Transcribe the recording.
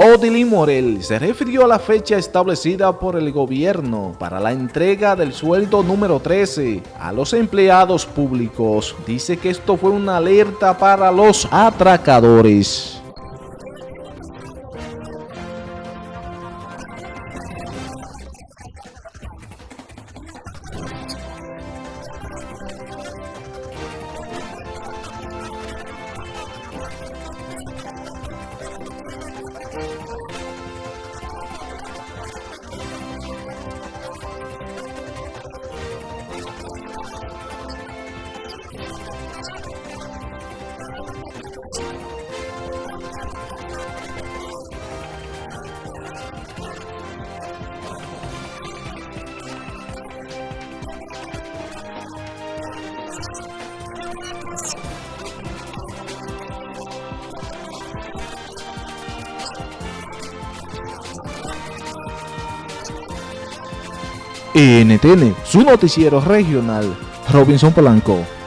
Odilín Morel se refirió a la fecha establecida por el gobierno para la entrega del sueldo número 13 a los empleados públicos. Dice que esto fue una alerta para los atracadores. NTN, su noticiero regional, Robinson Polanco.